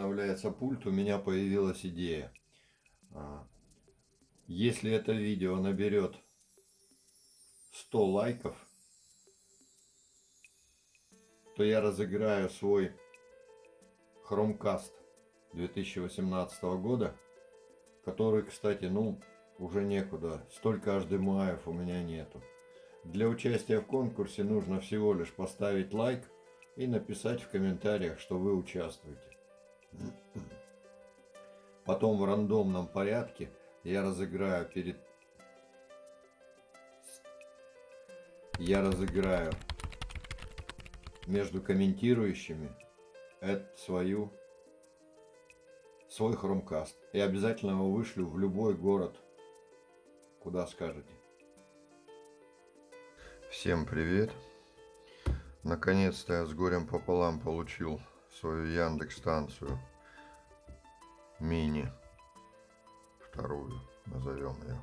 обновляется пульт, у меня появилась идея. А, если это видео наберет 100 лайков, то я разыграю свой Chromecast 2018 года, который, кстати, ну, уже некуда. Столько HDMI у меня нету. Для участия в конкурсе нужно всего лишь поставить лайк и написать в комментариях, что вы участвуете. Потом в рандомном порядке я разыграю перед... Я разыграю между комментирующими это свою свой хромкаст. И обязательно его вышлю в любой город, куда скажете. Всем привет! Наконец-то я с горем пополам получил свою Яндекс станцию мини вторую назовем ее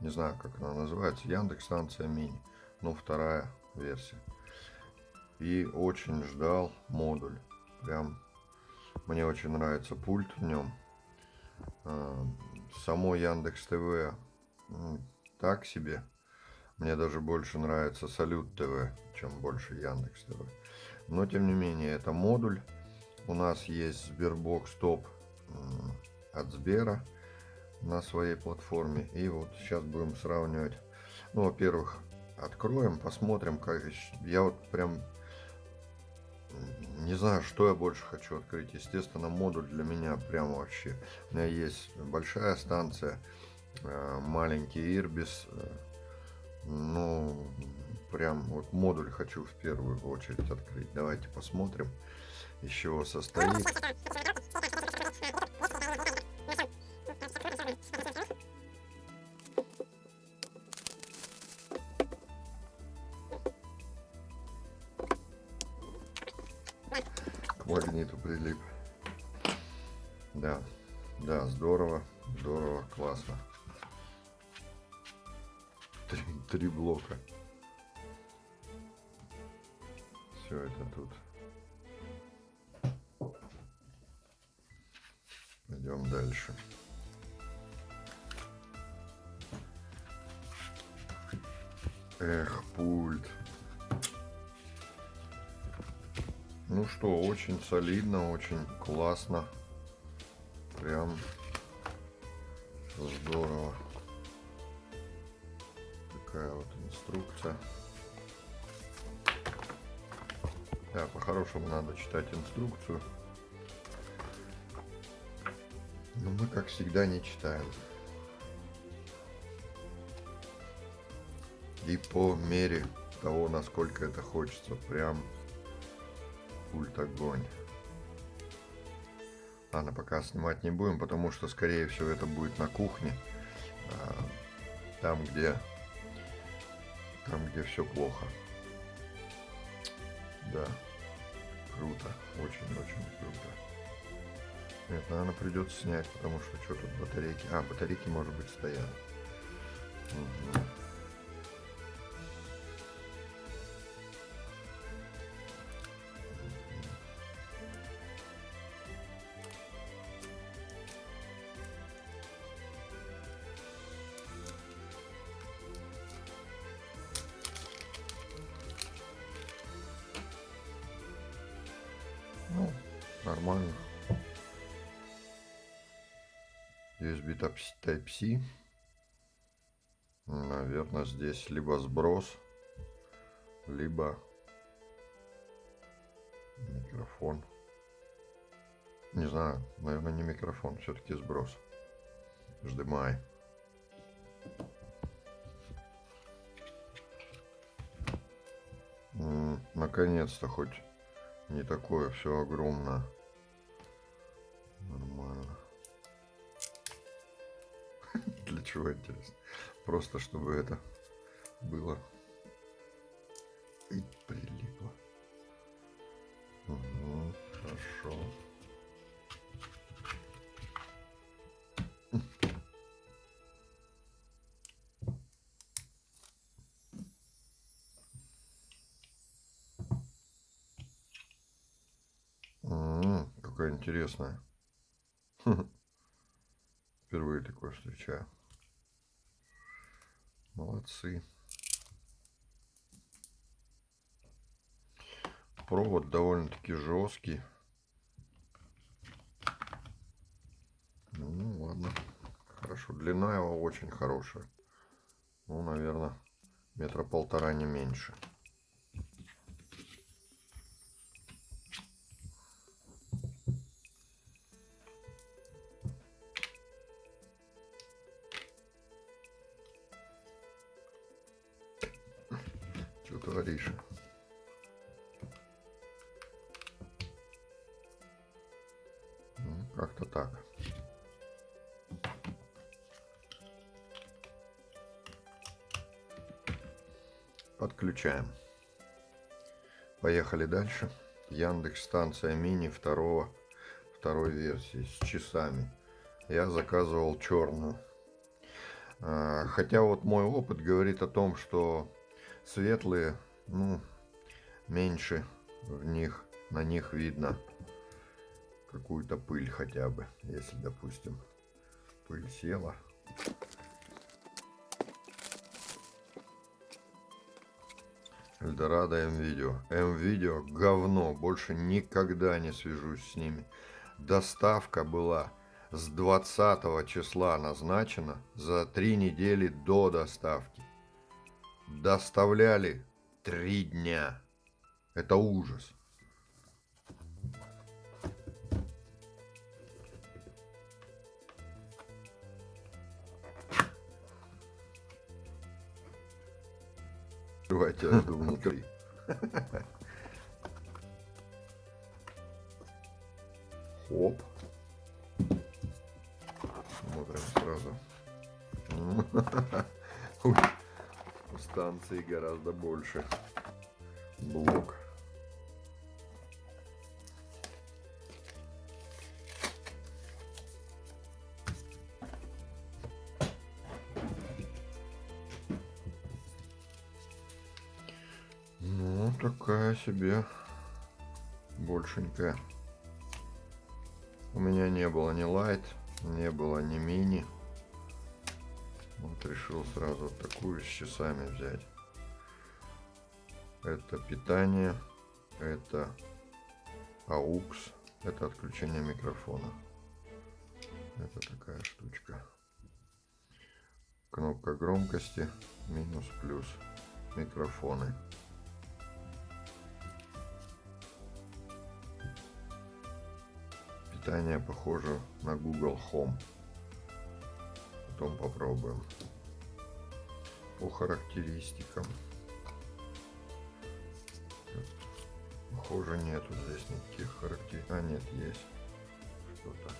не знаю как она называется. Яндекс станция мини. Но вторая версия. И очень ждал модуль. Прям мне очень нравится пульт в нем а, само Яндекс ТВ так себе. Мне даже больше нравится Салют ТВ, чем больше Яндекс ТВ. Но тем не менее, это модуль. У нас есть Sberbox Top от Сбера на своей платформе. И вот сейчас будем сравнивать. Ну, во-первых, откроем, посмотрим, как я вот прям не знаю, что я больше хочу открыть. Естественно, модуль для меня прям вообще. У меня есть большая станция, э, маленький Ирбис, э, ну, прям вот модуль хочу в первую очередь открыть. Давайте посмотрим, из чего состоит. Что, очень солидно, очень классно. Прям здорово такая вот инструкция. Да, по-хорошему надо читать инструкцию. Но мы, как всегда, не читаем. И по мере того, насколько это хочется, прям пульт огонь. Ладно, пока снимать не будем, потому что, скорее всего, это будет на кухне. А, там, где там, где все плохо. Да, круто, очень-очень круто. Нет, наверное, придется снять, потому что что тут батарейки... А, батарейки, может быть, стоят. Угу. Нормально. USB Type-C. Наверное, здесь либо сброс, либо микрофон. Не знаю, наверное, не микрофон, все-таки сброс. HDMI. Наконец-то хоть не такое все огромное. Для чего интересно? Просто чтобы это было и прилипло. Угу, хорошо. какая интересная. Впервые такое встречаю. Молодцы. Провод довольно-таки жесткий. Ну, ладно. Хорошо. Длина его очень хорошая. Ну, наверное, метра полтора не меньше. Подключаем. Поехали дальше. Яндекс станция мини второго, второй версии с часами. Я заказывал черную. А, хотя вот мой опыт говорит о том, что светлые, ну, меньше в них, на них видно какую-то пыль хотя бы, если, допустим, пыль села. Эльдорадо М-Видео. М-Видео говно. Больше никогда не свяжусь с ними. Доставка была с 20 числа назначена за три недели до доставки. Доставляли три дня. Это ужас. Давайте это внутри. Хоп. Смотрим сразу. Ой, у станции гораздо больше. Блок. Себе большенькая. У меня не было ни лайт, не было ни мини. Вот решил сразу такую с часами взять. Это питание, это AUX, это отключение микрофона. Это такая штучка. Кнопка громкости, минус, плюс, микрофоны. Питание похоже на Google Home. Потом попробуем. По характеристикам. Похоже нету здесь никаких характеристик. А нет, есть что-то.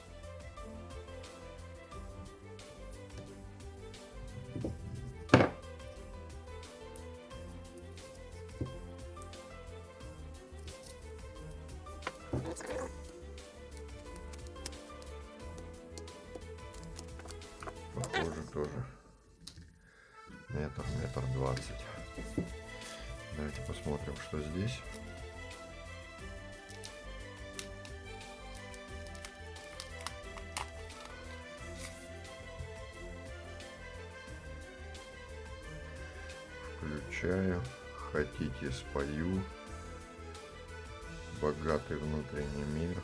Богатый внутренний мир.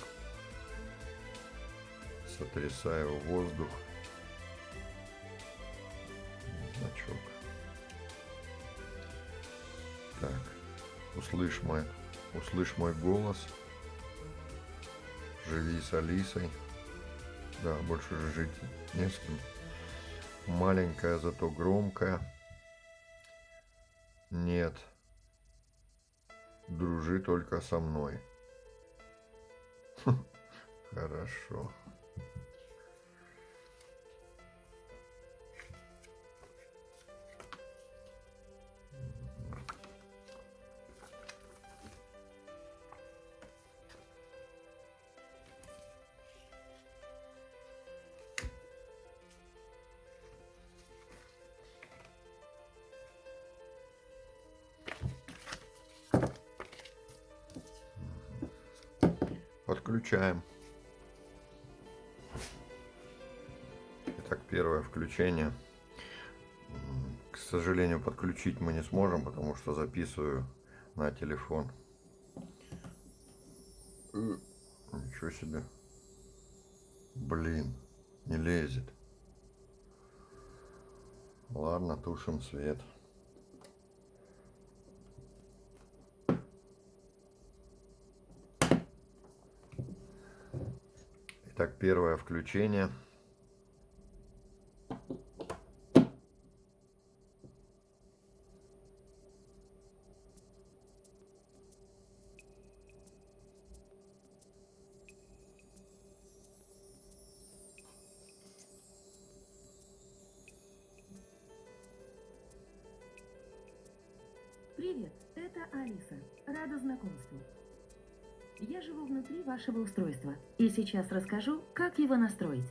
Сотрясаю воздух. Значок. Так. Услышь мой, услышь мой голос. Живи с Алисой. Да, больше жить не с кем. Маленькая, зато громкая. Нет. Дружи только со мной. Хорошо. Подключаем. Первое включение. К сожалению, подключить мы не сможем, потому что записываю на телефон. Ничего себе. Блин, не лезет. Ладно, тушим свет. Итак, первое включение. Живу внутри вашего устройства и сейчас расскажу, как его настроить.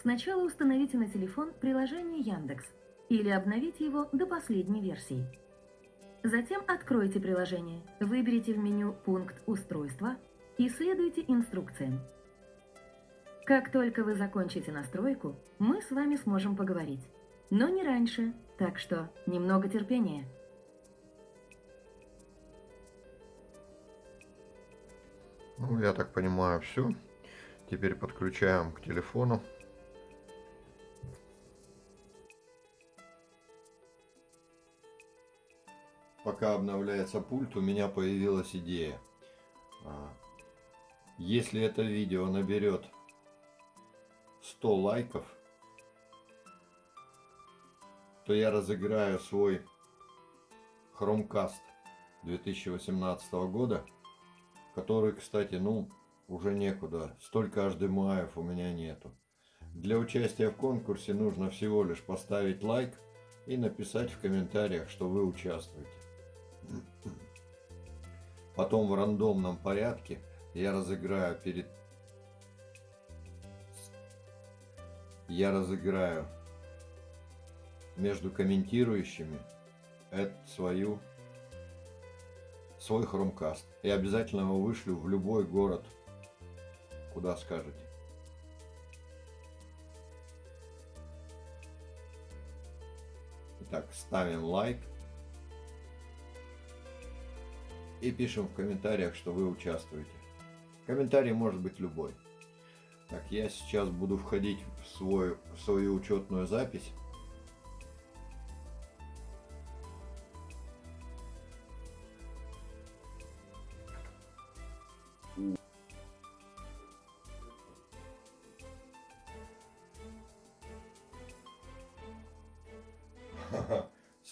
Сначала установите на телефон приложение Яндекс или обновите его до последней версии. Затем откройте приложение, выберите в меню пункт «Устройства» и следуйте инструкциям. Как только вы закончите настройку, мы с вами сможем поговорить. Но не раньше, так что немного терпения. Ну, я так понимаю, все. Теперь подключаем к телефону. Пока обновляется пульт, у меня появилась идея. А, если это видео наберет 100 лайков, то я разыграю свой Chromecast 2018 года который, кстати, ну, уже некуда. Столько HDMI у меня нету. Для участия в конкурсе нужно всего лишь поставить лайк и написать в комментариях, что вы участвуете. Потом в рандомном порядке я разыграю перед... Я разыграю между комментирующими эту свою свой хромкаст. И обязательно его вышлю в любой город, куда скажете. Итак, ставим лайк. И пишем в комментариях, что вы участвуете. Комментарий может быть любой. Так, я сейчас буду входить в, свой, в свою учетную запись.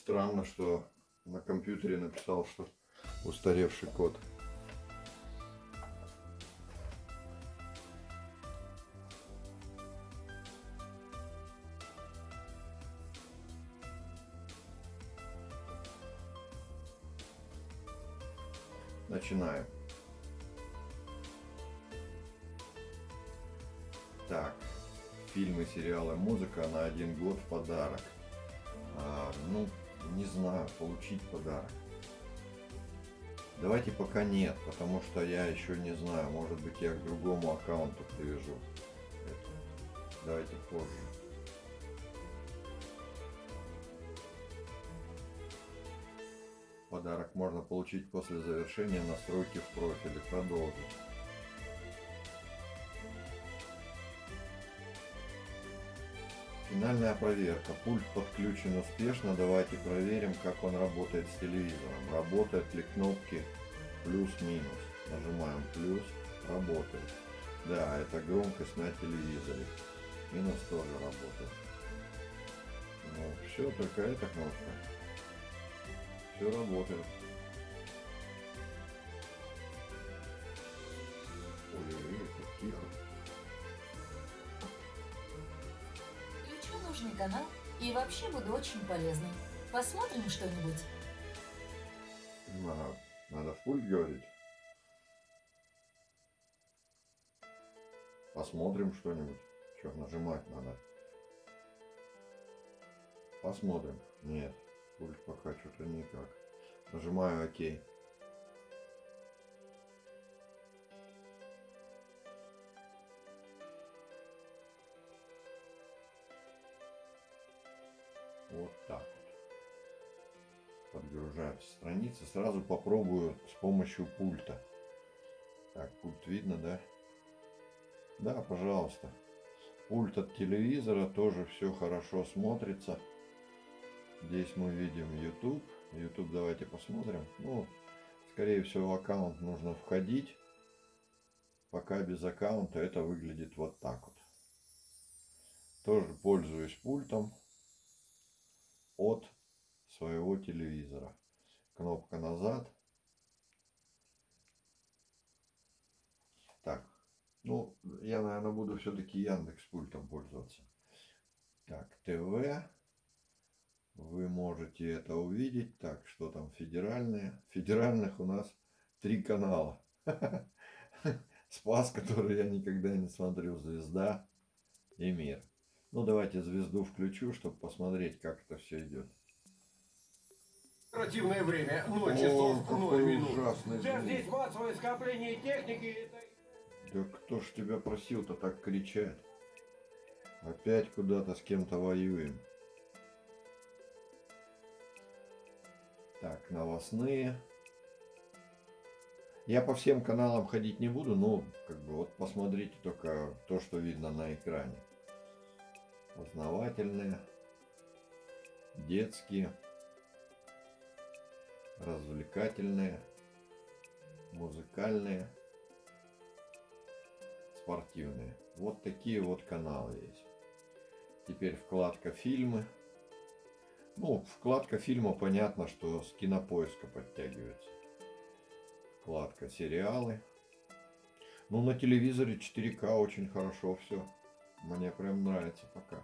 Странно, что на компьютере написал, что устаревший код. Начинаем. Так, фильмы, сериалы, музыка на один год в подарок. А, ну, не знаю, получить подарок. Давайте пока нет, потому что я еще не знаю, может быть я к другому аккаунту привяжу. Это. Давайте позже. Подарок можно получить после завершения настройки в профиле. Продолжить. Финальная проверка. Пульт подключен успешно. Давайте проверим, как он работает с телевизором. Работают ли кнопки плюс-минус. Нажимаем плюс. Работает. Да, это громкость на телевизоре. Минус тоже работает. Ну, все, только эта кнопка. Все работает. Вообще буду очень полезной. Посмотрим что-нибудь. Надо, надо в пульт говорить. Посмотрим что-нибудь. Что, нажимать надо? Посмотрим. Нет, пульт пока что-то никак. Нажимаю ОК. Вот так вот. Подгружаются страницы. Сразу попробую с помощью пульта. Так, пульт видно, да? Да, пожалуйста. Пульт от телевизора тоже все хорошо смотрится. Здесь мы видим YouTube. YouTube давайте посмотрим. Ну, скорее всего, аккаунт нужно входить. Пока без аккаунта это выглядит вот так вот. Тоже пользуюсь пультом от своего телевизора. Кнопка назад. Так, ну, я, наверное, буду все-таки Яндекс пультом пользоваться. Так, ТВ. Вы можете это увидеть. Так, что там федеральные? Федеральных у нас три канала. Спас, который я никогда не смотрю. Звезда и Мир. Ну, давайте звезду включу, чтобы посмотреть, как это все идет. Оперативное время 0 О, часов 0 какой минут. здесь массовое скопление техники. Да кто ж тебя просил-то так кричать? Опять куда-то с кем-то воюем. Так, новостные. Я по всем каналам ходить не буду, но как бы вот посмотрите только то, что видно на экране. Познавательные, детские, развлекательные, музыкальные спортивные. Вот такие вот каналы есть. Теперь вкладка фильмы. Ну, вкладка фильма понятно, что с кинопоиска подтягивается. Вкладка сериалы. Ну, на телевизоре 4К очень хорошо все. Мне прям нравится пока.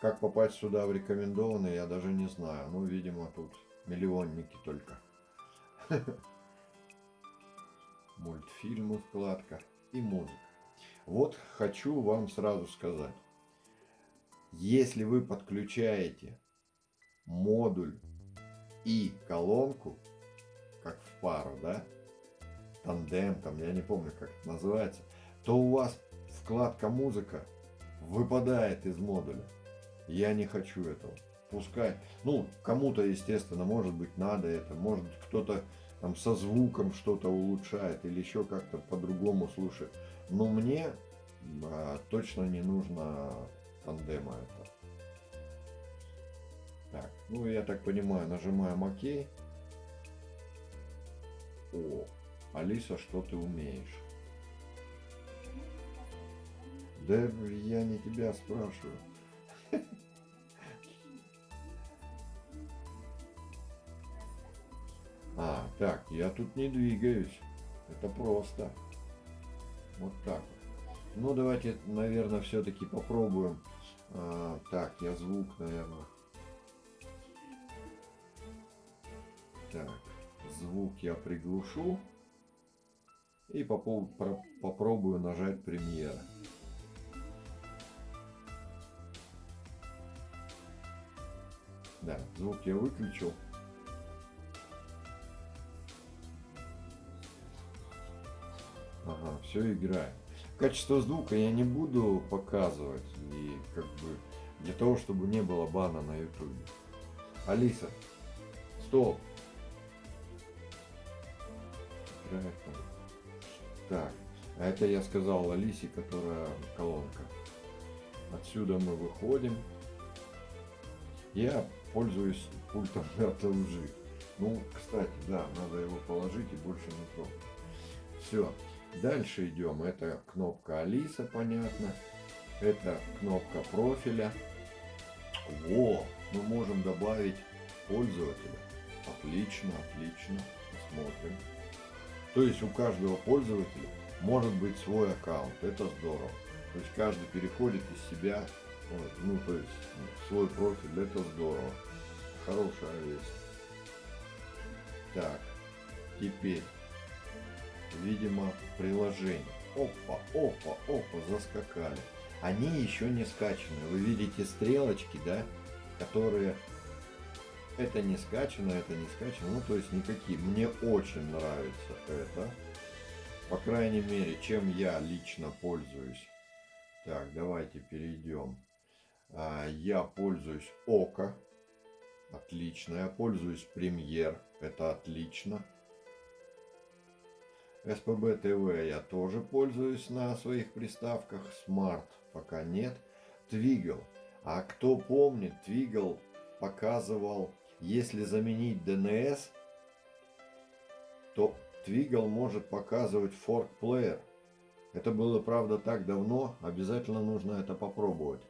Как попасть сюда в рекомендованные, я даже не знаю. Ну, видимо, тут миллионники только. Мультфильмы вкладка и музыка. Вот хочу вам сразу сказать. Если вы подключаете модуль и колонку, как в пару, да, тандем, там, я не помню, как это называется, то у вас вкладка музыка выпадает из модуля. Я не хочу этого. Пускай, ну, кому-то, естественно, может быть, надо это, может, кто-то там со звуком что-то улучшает или еще как-то по-другому слушает. Но мне а, точно не нужно тандема это. Так, ну я так понимаю, нажимаем ОК. О, Алиса, что ты умеешь? Да я не тебя спрашиваю. А, так, я тут не двигаюсь. Это просто. Вот так. Ну, давайте, наверное, все-таки попробуем. А, так, я звук, наверное. Так, звук я приглушу. И попробую нажать премьера. Да, звук я выключил. Ага, все играет. Качество звука я не буду показывать. И как бы для того, чтобы не было бана на ютубе. Алиса, стоп. Играет он. Так, а это я сказал Алисе, которая колонка. Отсюда мы выходим. Я пользуюсь пультом от LG. Ну, кстати, да, надо его положить и больше не трогать. Все. Дальше идем. Это кнопка Алиса, понятно. Это кнопка профиля. Во, мы можем добавить пользователя. Отлично, отлично. Посмотрим. То есть у каждого пользователя может быть свой аккаунт. Это здорово. То есть каждый переходит из себя, вот, ну то есть в свой профиль. Это здорово. Хорошая вещь. Так, теперь видимо, приложение. Опа, опа, опа, заскакали. Они еще не скачаны. Вы видите стрелочки, да, которые... Это не скачано, это не скачано. Ну, то есть никакие. Мне очень нравится это. По крайней мере, чем я лично пользуюсь. Так, давайте перейдем. А, Я пользуюсь ОКО. Отлично. Я пользуюсь Премьер. Это отлично. СПБ ТВ я тоже пользуюсь на своих приставках. Smart пока нет. Твигл. А кто помнит, Твигл показывал, если заменить DNS, то Твигл может показывать Fork Player. Это было, правда, так давно. Обязательно нужно это попробовать.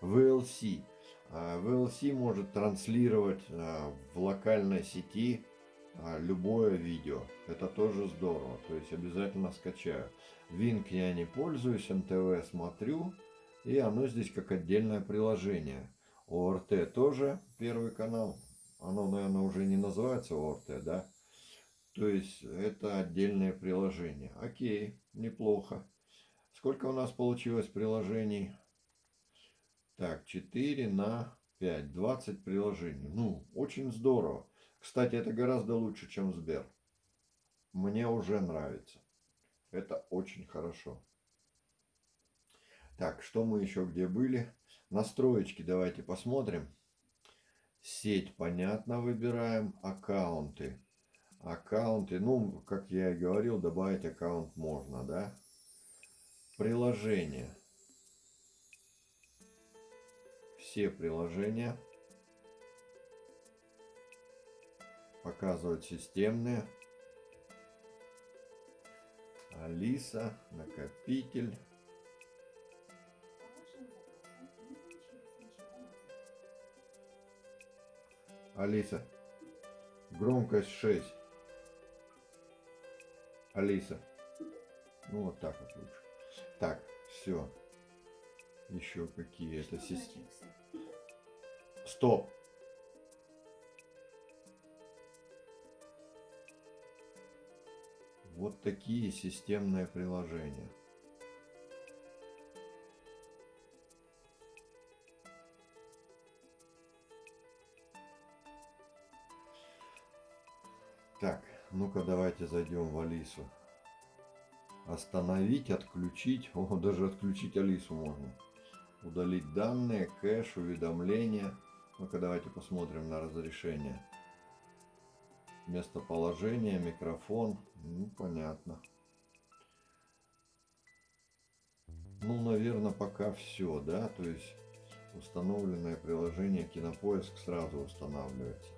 VLC. А, VLC может транслировать а, в локальной сети а, любое видео. Это тоже здорово. То есть обязательно скачаю. Wink я не пользуюсь, НТВ смотрю. И оно здесь как отдельное приложение. ОРТ тоже первый канал. Оно, наверное, уже не называется ОРТ, да? То есть это отдельное приложение. Окей, неплохо. Сколько у нас получилось приложений? Так, 4 на 5. 20 приложений. Ну, очень здорово. Кстати, это гораздо лучше, чем Сбер. Мне уже нравится. Это очень хорошо. Так, что мы еще где были? Настроечки давайте посмотрим. Сеть, понятно, выбираем. Аккаунты. Аккаунты, ну, как я и говорил, добавить аккаунт можно, да? Приложения. Все приложения. Показывать системные. Алиса, накопитель. Алиса, громкость 6. Алиса. Ну вот так вот лучше. Так, все. Еще какие это системы. Стоп. Вот такие системные приложения. Так, ну-ка давайте зайдем в Алису. Остановить, отключить. О, даже отключить Алису можно. Удалить данные, кэш, уведомления. Ну-ка давайте посмотрим на разрешение. Местоположение, микрофон. Ну, понятно. Ну, наверное, пока все, да? То есть установленное приложение Кинопоиск сразу устанавливается.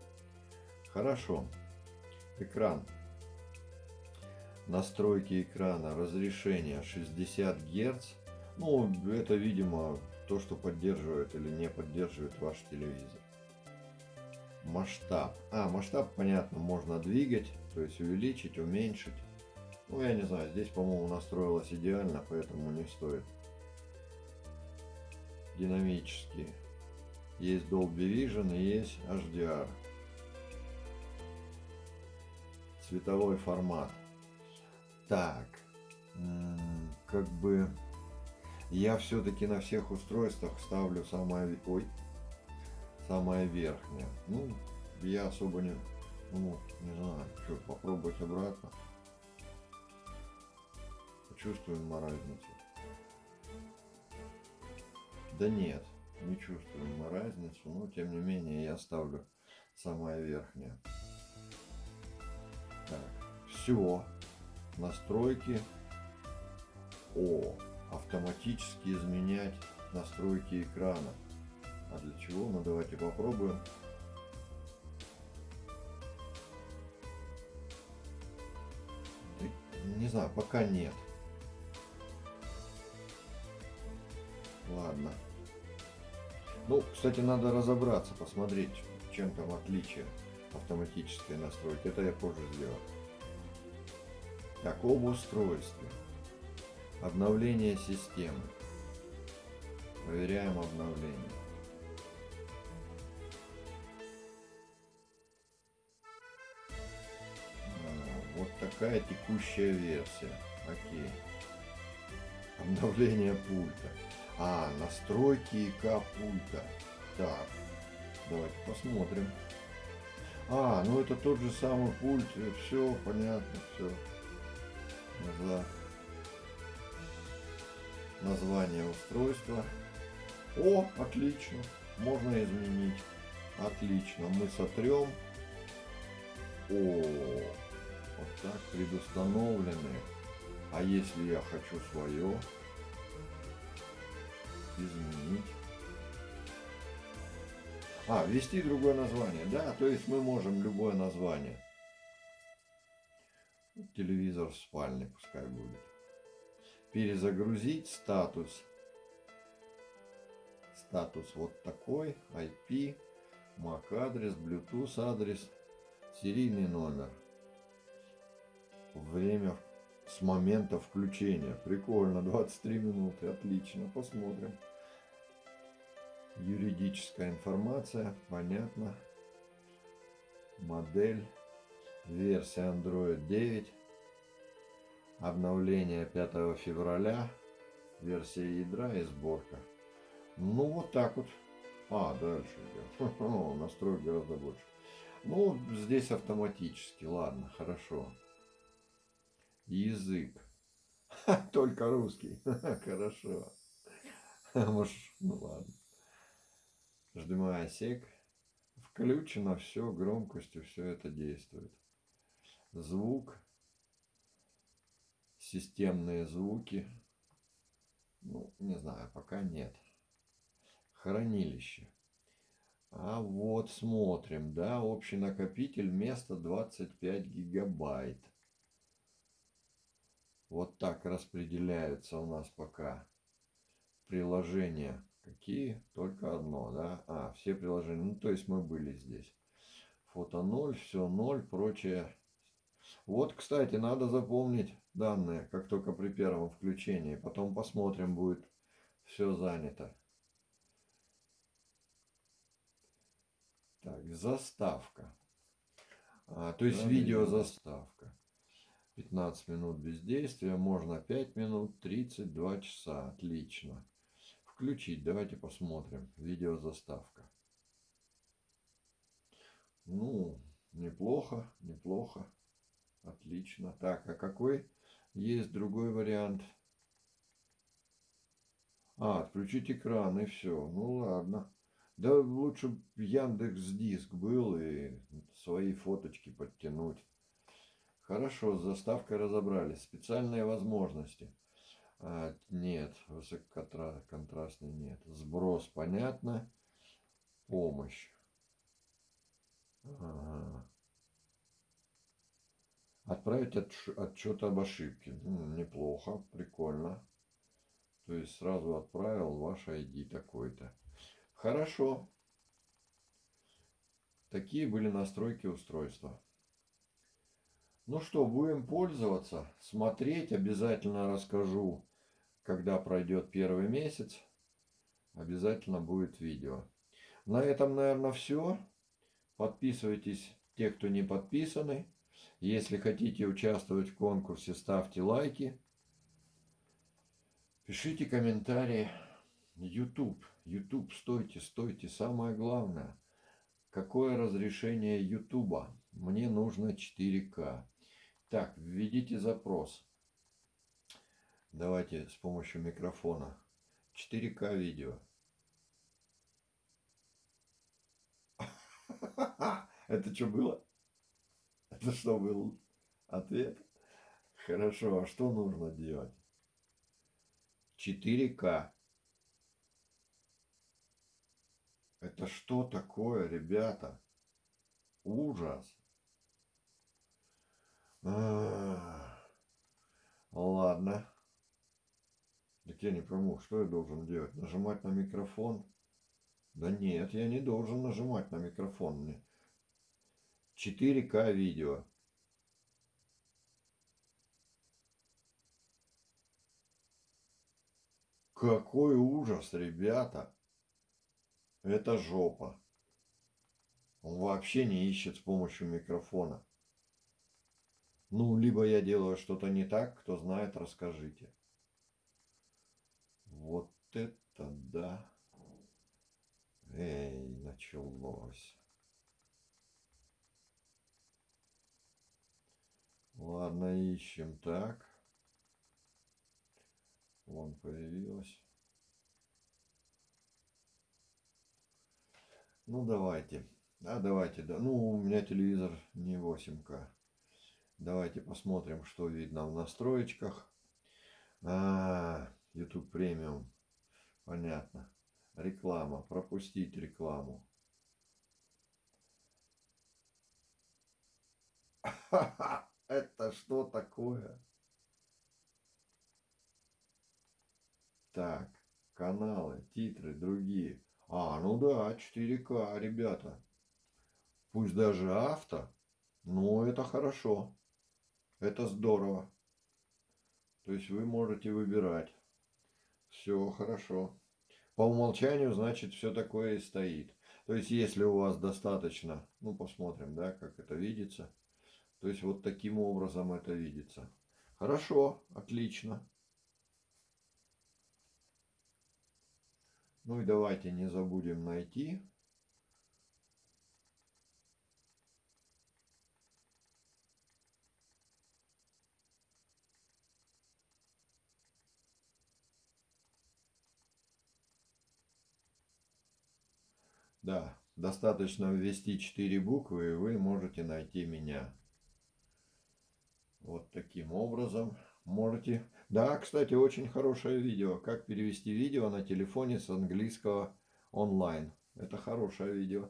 Хорошо. Экран. Настройки экрана. Разрешение 60 Гц. Ну, это, видимо, то, что поддерживает или не поддерживает ваш телевизор. Масштаб. А, масштаб, понятно, можно двигать, то есть увеличить, уменьшить. Ну, я не знаю, здесь, по-моему, настроилось идеально, поэтому не стоит. Динамические. Есть Dolby Vision и есть HDR. Цветовой формат. Так, как бы я все-таки на всех устройствах ставлю самое... Ой, самое верхнее. Ну, я особо не... Ну, не знаю, что, попробовать обратно. Чувствуем мы разницу. Да нет, не чувствуем мы разницу, но тем не менее я ставлю самое верхнее. Так, все. Настройки. О, автоматически изменять настройки экрана. А для чего? Ну давайте попробуем. Не знаю, пока нет. Ладно. Ну, кстати, надо разобраться, посмотреть, чем там отличие автоматической настройки. Это я позже сделаю. Так, об устройстве. Обновление системы. Проверяем обновление. Вот такая текущая версия. Окей. Обновление пульта. А, настройки ИК пульта. Так, давайте посмотрим. А, ну это тот же самый пульт. Все, понятно, все. Назва... Название устройства. О, отлично. Можно изменить. Отлично. Мы сотрем. О, вот так предустановлены. А если я хочу свое изменить? А, ввести другое название. Да, то есть мы можем любое название. Телевизор в спальне пускай будет. Перезагрузить статус. Статус вот такой. IP, MAC адрес, Bluetooth адрес, серийный номер. Время с момента включения. Прикольно, 23 минуты, отлично, посмотрим. Юридическая информация, понятно. Модель, версия Android 9. Обновление 5 февраля. Версия ядра и сборка. Ну, вот так вот. А, дальше идем. Настроек гораздо больше. Ну, здесь автоматически. Ладно, хорошо. Язык. Только русский. Хорошо. Может, ну ладно. HDMI сек. Включено все, громкостью все это действует. Звук. Системные звуки. Ну, не знаю, пока нет. Хранилище. А вот смотрим, да, общий накопитель место 25 гигабайт. Вот так распределяются у нас пока приложения. Какие? Только одно, да? А, все приложения. Ну, то есть мы были здесь. Фото 0, все 0, прочее. Вот, кстати, надо запомнить данные, как только при первом включении. Потом посмотрим, будет все занято. Так, заставка. А, то есть Да, видео заставка. 15 минут бездействия, можно 5 минут, 32 часа. Отлично. Включить, давайте посмотрим. Видео заставка. Ну, неплохо, неплохо. Отлично. Так, а какой есть другой вариант? А, отключить экран и все. Ну ладно. Да лучше Яндекс Диск был и свои фоточки подтянуть. Хорошо, с заставкой разобрались. Специальные возможности. А, нет, высококонтрастный нет. Сброс, понятно. Помощь. Ага. Отправить отчет об ошибке. Неплохо, прикольно. То есть сразу отправил ваш ID такой-то. Хорошо. Такие были настройки устройства. Ну что, будем пользоваться, смотреть. Обязательно расскажу, когда пройдет первый месяц. Обязательно будет видео. На этом, наверное, все. Подписывайтесь, те, кто не подписаны. Если хотите участвовать в конкурсе, ставьте лайки. Пишите комментарии. YouTube. YouTube, стойте, стойте. Самое главное. Какое разрешение YouTube? Мне нужно 4К. Так, введите запрос. Давайте с помощью микрофона. 4К видео. Это что было? Это что был ответ? Хорошо, а что нужно делать? 4К. Это что такое, ребята? Ужас. Ах. Ладно. Так я не пойму, что я должен делать? Нажимать на микрофон? Да нет, я не должен нажимать на микрофон. Мне 4К видео. Какой ужас, ребята. Это жопа. Он вообще не ищет с помощью микрофона. Ну, либо я делаю что-то не так, кто знает, расскажите. Вот это да. Эй, началось. Ладно, ищем так. Вон появилась. Ну, давайте. А, давайте. Да. Ну, у меня телевизор не 8К. Давайте посмотрим, что видно в настроечках. А, YouTube премиум. Понятно. Реклама. Пропустить рекламу. Это что такое? Так, каналы, титры, другие. А, ну да, 4К, ребята. Пусть даже авто, но это хорошо. Это здорово. То есть вы можете выбирать. Все хорошо. По умолчанию, значит, все такое и стоит. То есть, если у вас достаточно, ну, посмотрим, да, как это видится. То есть, вот таким образом это видится. Хорошо, отлично. Ну и давайте не забудем найти. Да, достаточно ввести 4 буквы, и вы можете найти меня. Вот таким образом можете... Да, кстати, очень хорошее видео. Как перевести видео на телефоне с английского онлайн. Это хорошее видео.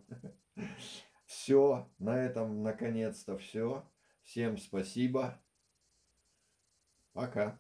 Все, на этом наконец-то все. Всем спасибо. Пока.